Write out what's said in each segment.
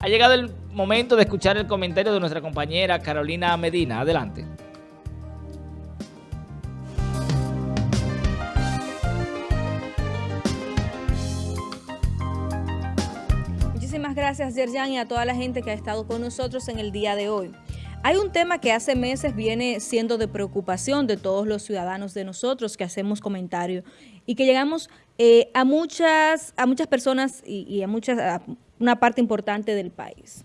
Ha llegado el momento de escuchar el comentario de nuestra compañera Carolina Medina. Adelante. Muchísimas gracias, Yerjan, y a toda la gente que ha estado con nosotros en el día de hoy. Hay un tema que hace meses viene siendo de preocupación de todos los ciudadanos de nosotros que hacemos comentarios y que llegamos eh, a, muchas, a muchas personas y, a, muchas, una parte importante del país.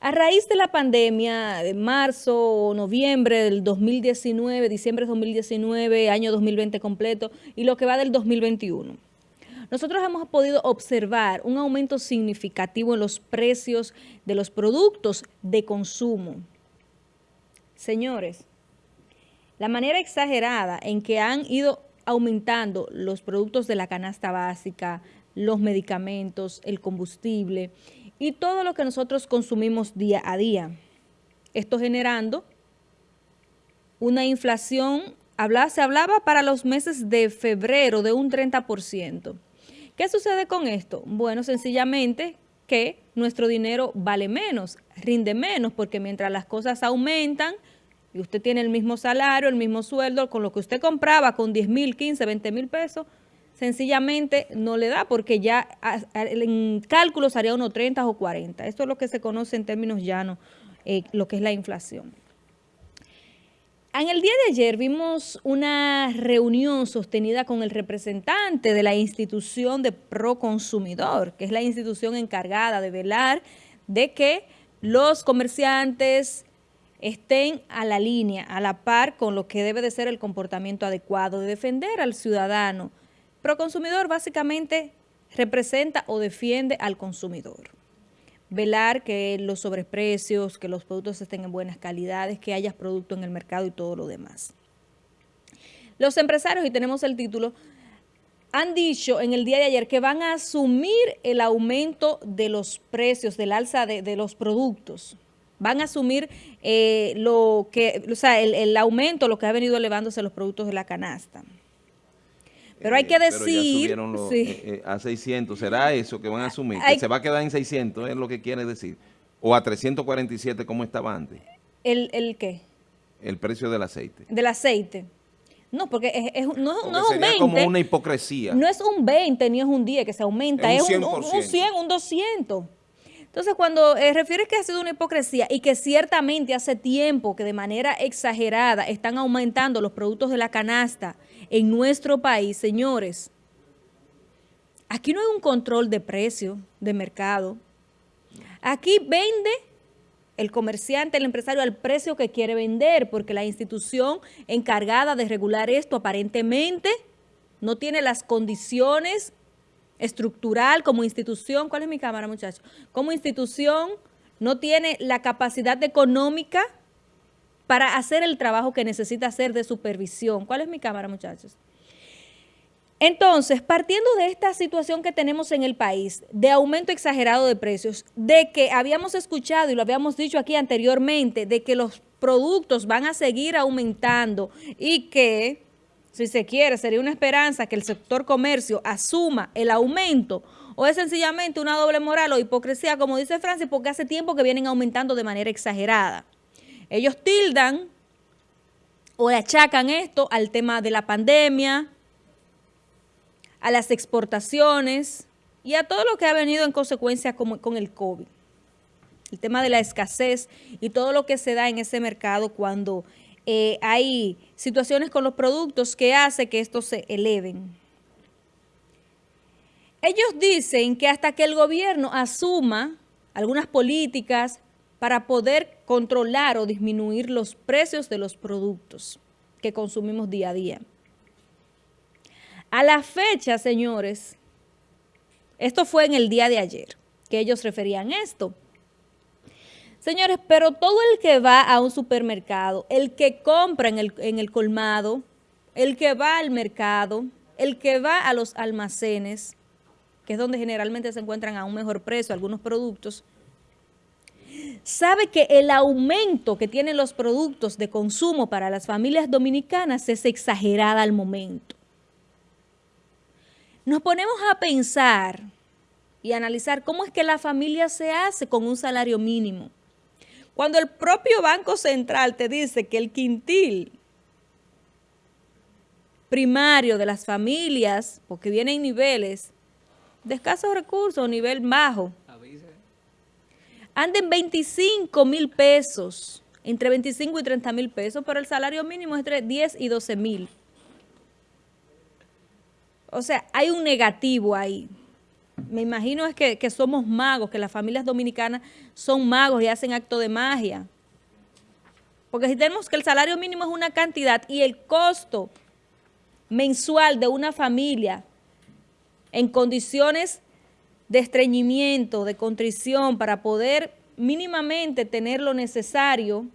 A raíz de la pandemia de marzo o noviembre del 2019, diciembre de 2019, año 2020 completo y lo que va del 2021, nosotros hemos podido observar un aumento significativo en los precios de los productos de consumo. Señores, la manera exagerada en que han ido aumentando los productos de la canasta básica, los medicamentos, el combustible y todo lo que nosotros consumimos día a día. Esto generando una inflación, se hablaba para los meses de febrero de un 30%. ¿Qué sucede con esto? Bueno, sencillamente que nuestro dinero vale menos, rinde menos, porque mientras las cosas aumentan y usted tiene el mismo salario, el mismo sueldo, con lo que usted compraba con 10 mil, 15, 20 mil pesos, sencillamente no le da porque ya en cálculos haría unos 30 o 40. Esto es lo que se conoce en términos llanos, eh, lo que es la inflación. En el día de ayer vimos una reunión sostenida con el representante de la institución de Proconsumidor, que es la institución encargada de velar de que los comerciantes estén a la línea, a la par con lo que debe de ser el comportamiento adecuado, de defender al ciudadano. Proconsumidor básicamente representa o defiende al consumidor velar que los sobreprecios, que los productos estén en buenas calidades, que haya producto en el mercado y todo lo demás. Los empresarios, y tenemos el título, han dicho en el día de ayer que van a asumir el aumento de los precios, del alza de, los productos. Van a asumir eh, lo que, o sea, el, el aumento, lo que ha venido elevándose los productos de la canasta. Pero hay que decir... Pero ya eh, eh, a 600, ¿será eso que van a asumir? ¿Que se va a quedar en 600 es lo que quiere decir? ¿O a 347 como estaba antes? ¿El, el qué? El precio del aceite. Del aceite. No, porque es, no, no es un 20. como una hipocresía. No es un 20 ni es un 10 que se aumenta, es un, un, un 100, un 200. Entonces, cuando eh, refieres que ha sido una hipocresía y que ciertamente hace tiempo que de manera exagerada están aumentando los productos de la canasta en nuestro país, señores, aquí no hay un control de precio, de mercado. Aquí vende el comerciante, el empresario al precio que quiere vender, porque la institución encargada de regular esto aparentemente no tiene las condiciones estructural, como institución, ¿cuál es mi cámara, muchachos? Como institución no tiene la capacidad económica para hacer el trabajo que necesita hacer de supervisión. ¿Cuál es mi cámara, muchachos? Entonces, partiendo de esta situación que tenemos en el país, de aumento exagerado de precios, de que habíamos escuchado y lo habíamos dicho aquí anteriormente, de que los productos van a seguir aumentando y que si se quiere, sería una esperanza que el sector comercio asuma el aumento o es sencillamente una doble moral o hipocresía, como dice Francis, porque hace tiempo que vienen aumentando de manera exagerada. Ellos tildan o achacan esto al tema de la pandemia, a las exportaciones y a todo lo que ha venido en consecuencia con, con el COVID. El tema de la escasez y todo lo que se da en ese mercado cuando eh, hay situaciones con los productos que hace que estos se eleven. Ellos dicen que hasta que el gobierno asuma algunas políticas para poder controlar o disminuir los precios de los productos que consumimos día a día. A la fecha, señores, esto fue en el día de ayer, que ellos referían esto. Señores, pero todo el que va a un supermercado, el que compra en el, en el colmado, el que va al mercado, el que va a los almacenes, que es donde generalmente se encuentran a un mejor precio algunos productos, sabe que el aumento que tienen los productos de consumo para las familias dominicanas es exagerada al momento. Nos ponemos a pensar y analizar cómo es que la familia se hace con un salario mínimo. Cuando el propio Banco Central te dice que el quintil primario de las familias, porque vienen niveles de escasos recursos, nivel bajo, anden 25 mil pesos, entre 25 y 30 mil pesos, pero el salario mínimo es entre 10 y 12 mil. O sea, hay un negativo ahí. Me imagino es que, que somos magos, que las familias dominicanas son magos y hacen acto de magia. Porque si tenemos que el salario mínimo es una cantidad y el costo mensual de una familia en condiciones de estreñimiento, de contrición, para poder mínimamente tener lo necesario,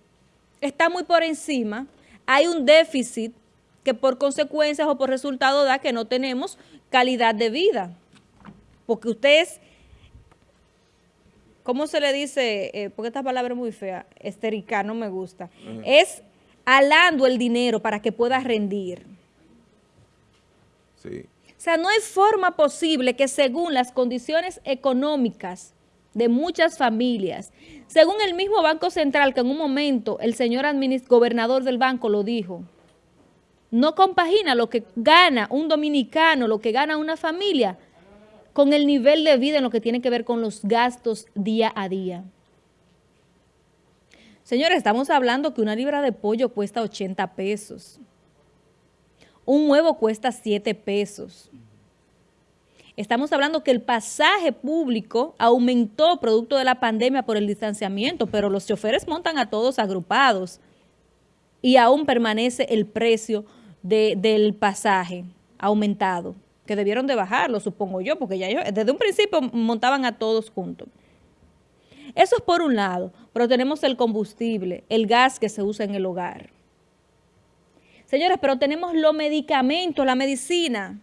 está muy por encima. Hay un déficit que por consecuencias o por resultado da que no tenemos calidad de vida. Porque ustedes, ¿cómo se le dice? Eh, porque esta palabra es muy fea, esterica, no me gusta. Es alando el dinero para que pueda rendir. Sí. O sea, no hay forma posible que según las condiciones económicas de muchas familias, según el mismo Banco Central, que en un momento el señor gobernador del banco lo dijo, no compagina lo que gana un dominicano, lo que gana una familia, con el nivel de vida en lo que tiene que ver con los gastos día a día. Señores, estamos hablando que una libra de pollo cuesta 80 pesos. Un huevo cuesta 7 pesos. Estamos hablando que el pasaje público aumentó producto de la pandemia por el distanciamiento, pero los choferes montan a todos agrupados y aún permanece el precio del pasaje aumentado, que debieron de bajarlo, supongo yo, porque ya ellos desde un principio montaban a todos juntos. Eso es por un lado, pero tenemos el combustible, el gas que se usa en el hogar. Señores, pero tenemos los medicamentos, la medicina.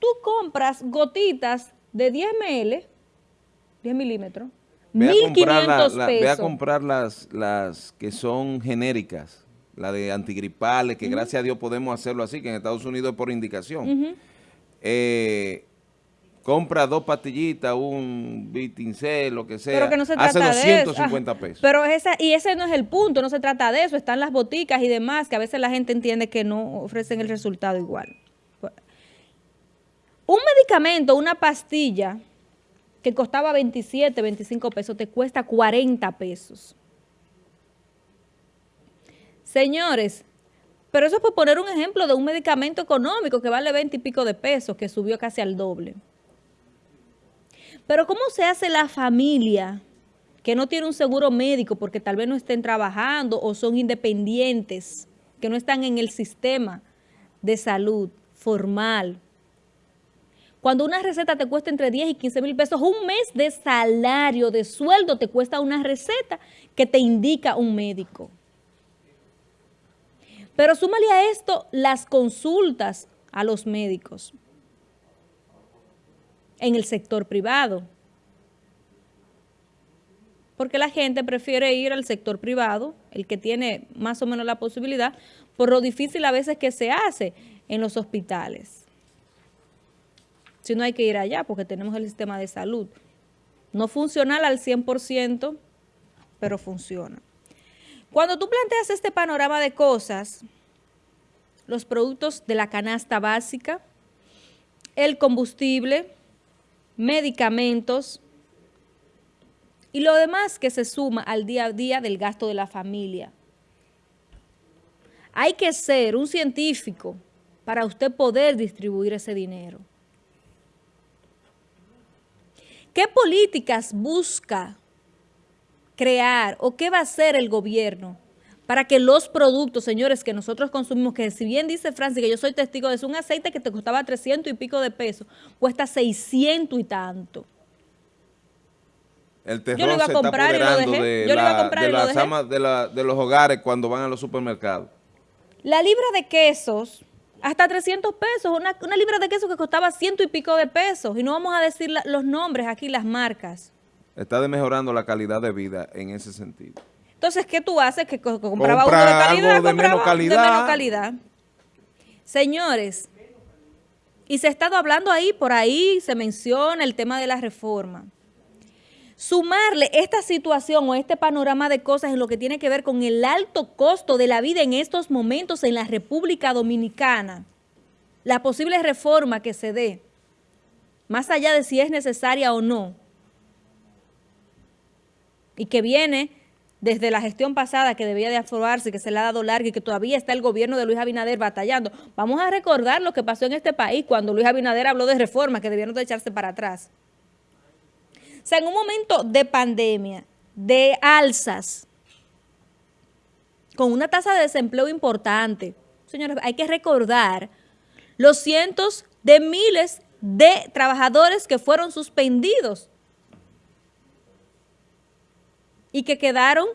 Tú compras gotitas de 10 ml, 10 milímetros, 1.500 pesos. Ve a comprar las, las que son genéricas la de antigripales, que gracias a Dios podemos hacerlo así, que en Estados Unidos es por indicación. Eh, compra dos pastillitas, un Vitincel, lo que sea, pero que no se trata hace 250 pesos. Pero esa, y ese no es el punto, no se trata de eso, están las boticas y demás, que a veces la gente entiende que no ofrecen el resultado igual. Un medicamento, una pastilla, que costaba 27, 25 pesos, te cuesta 40 pesos. Señores, pero eso es por poner un ejemplo de un medicamento económico que vale 20 y pico de pesos, que subió casi al doble. Pero ¿cómo se hace la familia que no tiene un seguro médico porque tal vez no estén trabajando o son independientes, que no están en el sistema de salud formal? Cuando una receta te cuesta entre 10 y 15 mil pesos, un mes de salario, de sueldo, te cuesta una receta que te indica un médico. Pero súmale a esto las consultas a los médicos en el sector privado. Porque la gente prefiere ir al sector privado, el que tiene más o menos la posibilidad, por lo difícil a veces que se hace en los hospitales. Si no hay que ir allá porque tenemos el sistema de salud. No funcional al 100%, pero funciona. Cuando tú planteas este panorama de cosas, los productos de la canasta básica, el combustible, medicamentos y lo demás que se suma al día a día del gasto de la familia. Hay que ser un científico para usted poder distribuir ese dinero. ¿Qué políticas busca crear o qué va a hacer el gobierno para que los productos, señores, que nosotros consumimos, que si bien dice Francis, que yo soy testigo de eso, un aceite que te costaba 300 y pico de pesos, cuesta 600 y tanto. El terror yo lo iba a comprar y lo dejé. yo lo iba a comprar y lo dejé. De, de los hogares cuando van a los supermercados. La libra de quesos, hasta 300 pesos, una, una libra de queso que costaba ciento y pico de pesos, y no vamos a decir los nombres aquí, las marcas. Está mejorando la calidad de vida en ese sentido. Entonces, ¿qué tú haces? Que compraba uno de calidad, de menos calidad. de menos calidad. Señores, Y se ha estado hablando ahí, por ahí se menciona el tema de la reforma. Sumarle esta situación o este panorama de cosas en lo que tiene que ver con el alto costo de la vida en estos momentos en la República Dominicana, la posible reforma que se dé, más allá de si es necesaria o no, y que viene desde la gestión pasada que debía de aprobarse, que se le ha dado larga y que todavía está el gobierno de Luis Abinader batallando. Vamos a recordar lo que pasó en este país cuando Luis Abinader habló de reformas que debieron de echarse para atrás. O sea, en un momento de pandemia, de alzas, con una tasa de desempleo importante, señores, hay que recordar los cientos de miles de trabajadores que fueron suspendidos y que quedaron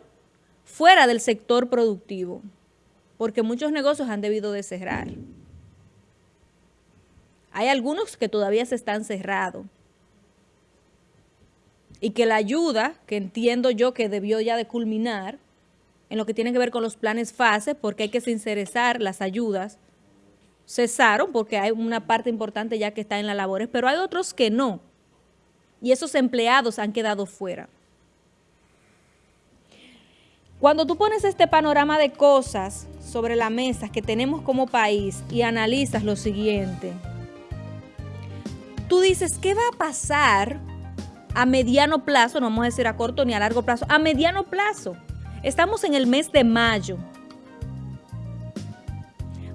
fuera del sector productivo, porque muchos negocios han debido de cerrar. Hay algunos que todavía se están cerrados y que la ayuda, que entiendo yo que debió ya de culminar, en lo que tiene que ver con los planes fase, porque hay que sincerizar las ayudas, cesaron porque hay una parte importante ya que está en las labores, pero hay otros que no. Y esos empleados han quedado fuera. Cuando tú pones este panorama de cosas sobre la mesa que tenemos como país y analizas lo siguiente, tú dices, ¿qué va a pasar a mediano plazo? No vamos a decir a corto ni a largo plazo, a mediano plazo. Estamos en el mes de mayo.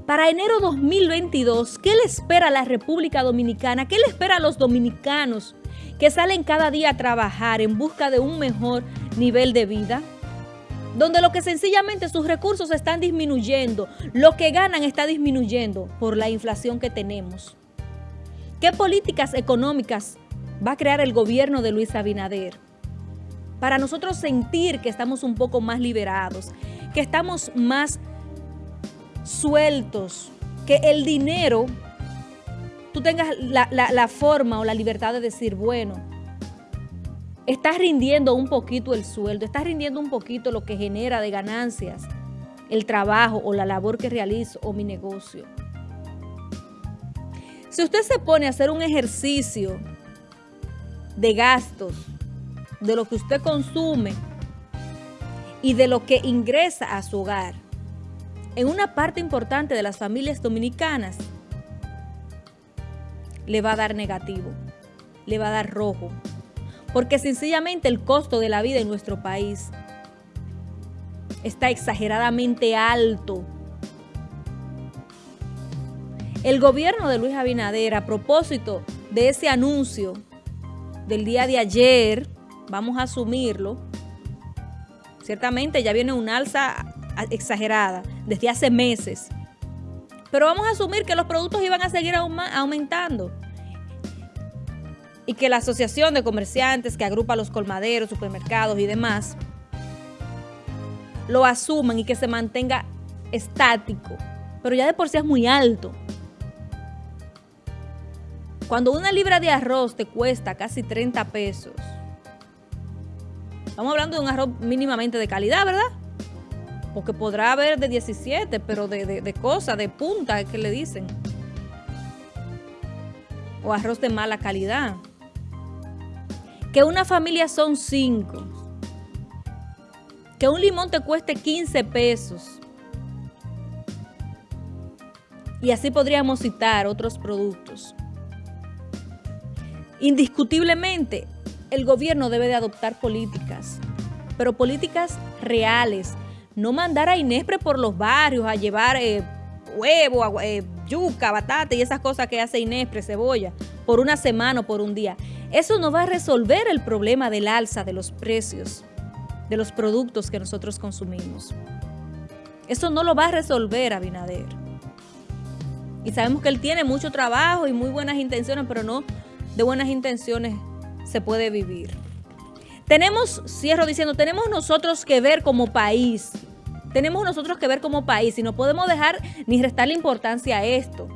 Para enero 2022, ¿qué le espera a la República Dominicana? ¿Qué le espera a los dominicanos que salen cada día a trabajar en busca de un mejor nivel de vida? Donde lo que sencillamente sus recursos están disminuyendo, lo que ganan está disminuyendo por la inflación que tenemos. ¿Qué políticas económicas va a crear el gobierno de Luis Abinader? Para nosotros sentir que estamos un poco más liberados, que estamos más sueltos, que el dinero, tú tengas la, la forma o la libertad de decir, bueno, Estás rindiendo un poquito el sueldo, estás rindiendo un poquito lo que genera de ganancias el trabajo o la labor que realizo o mi negocio. Si usted se pone a hacer un ejercicio de gastos, de lo que usted consume y de lo que ingresa a su hogar, en una parte importante de las familias dominicanas, le va a dar negativo, le va a dar rojo, porque sencillamente el costo de la vida en nuestro país está exageradamente alto. El gobierno de Luis Abinader, a propósito de ese anuncio del día de ayer, vamos a asumirlo, ciertamente ya viene una alza exagerada desde hace meses, pero vamos a asumir que los productos iban a seguir aumentando y que la Asociación de Comerciantes que agrupa los colmaderos, supermercados y demás, lo asuman y que se mantenga estático, pero ya de por sí es muy alto. Cuando una libra de arroz te cuesta casi 30 pesos, estamos hablando de un arroz mínimamente de calidad, ¿verdad? Porque podrá haber de 17, pero de, de, de cosas, de punta, que le dicen. O arroz de mala calidad que una familia son cinco, que un limón te cueste 15 pesos. Y así podríamos citar otros productos. Indiscutiblemente, el gobierno debe de adoptar políticas, pero políticas reales. No mandar a Inespre por los barrios a llevar eh, huevo, eh, yuca, batata y esas cosas que hace Inespre, cebolla, por una semana o por un día. Eso no va a resolver el problema del alza de los precios de los productos que nosotros consumimos. Eso no lo va a resolver Abinader. Y sabemos que él tiene mucho trabajo y muy buenas intenciones, pero no de buenas intenciones se puede vivir. Tenemos, cierro diciendo, tenemos nosotros que ver como país, tenemos nosotros que ver como país y no podemos dejar ni restarle importancia a esto.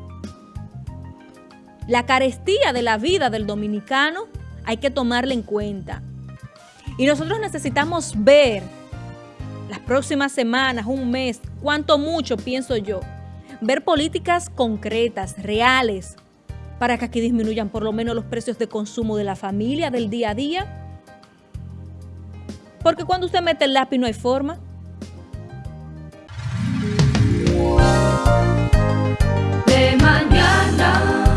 La carestía de la vida del dominicano hay que tomarla en cuenta. Y nosotros necesitamos ver las próximas semanas, un mes, cuánto mucho, pienso yo, ver políticas concretas, reales, para que aquí disminuyan por lo menos los precios de consumo de la familia, del día a día. Porque cuando usted mete el lápiz no hay forma. De mañana.